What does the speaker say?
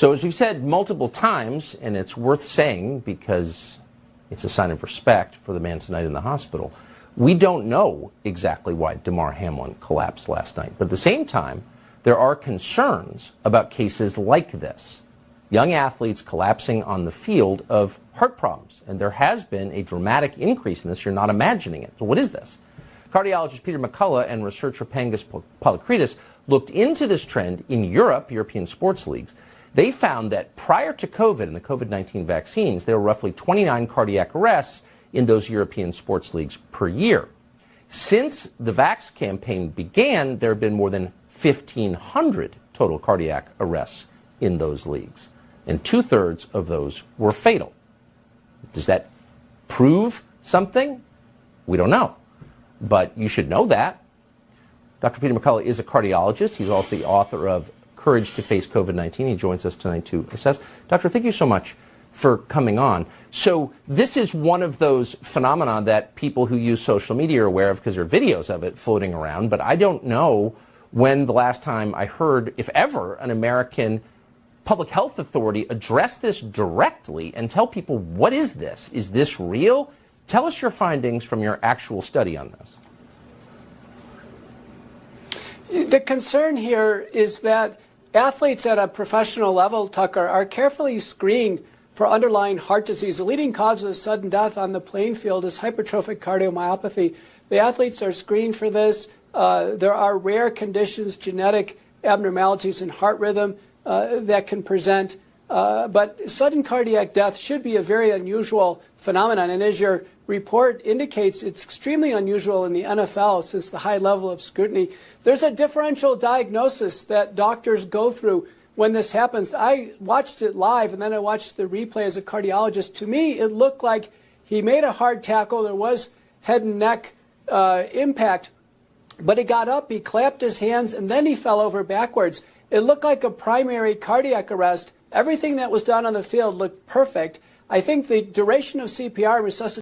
So as we've said multiple times, and it's worth saying because it's a sign of respect for the man tonight in the hospital, we don't know exactly why Damar Hamlin collapsed last night. But at the same time, there are concerns about cases like this. Young athletes collapsing on the field of heart problems. And there has been a dramatic increase in this. You're not imagining it. So what is this? Cardiologist Peter McCullough and researcher Panagis Polykretis looked into this trend in Europe, European sports leagues. They found that prior to COVID and the COVID 19 vaccines, there were roughly 29 cardiac arrests in those European sports leagues per year. Since the Vax campaign began, there have been more than 1,500 total cardiac arrests in those leagues, and two thirds of those were fatal. Does that prove something? We don't know, but you should know that. Dr. Peter McCullough is a cardiologist. He's also the author of Courage to Face COVID 19. He joins us tonight to assess. Doctor, thank you so much for coming on. So this is one of those phenomena that people who use social media are aware of because there are videos of it floating around. But I don't know when the last time I heard, if ever, an American public health authority address this directly and tell people what is this? Is this real? Tell us your findings from your actual study on this. The concern here is that athletes at a professional level, Tucker, are carefully screened for underlying heart disease. The leading cause of sudden death on the playing field is hypertrophic cardiomyopathy. The athletes are screened for this. Uh, there are rare conditions, genetic abnormalities in heart rhythm uh, that can present. Uh, but sudden cardiac death should be a very unusual phenomenon. And as your report indicates, it's extremely unusual in the NFL since the high level of scrutiny. There's a differential diagnosis that doctors go through when this happens. I watched it live and then I watched the replay as a cardiologist. To me, it looked like he made a hard tackle. There was head and neck uh, impact, but he got up, he clapped his hands, and then he fell over backwards. It looked like a primary cardiac arrest. Everything that was done on the field looked perfect. I think the duration of CPR resuscitation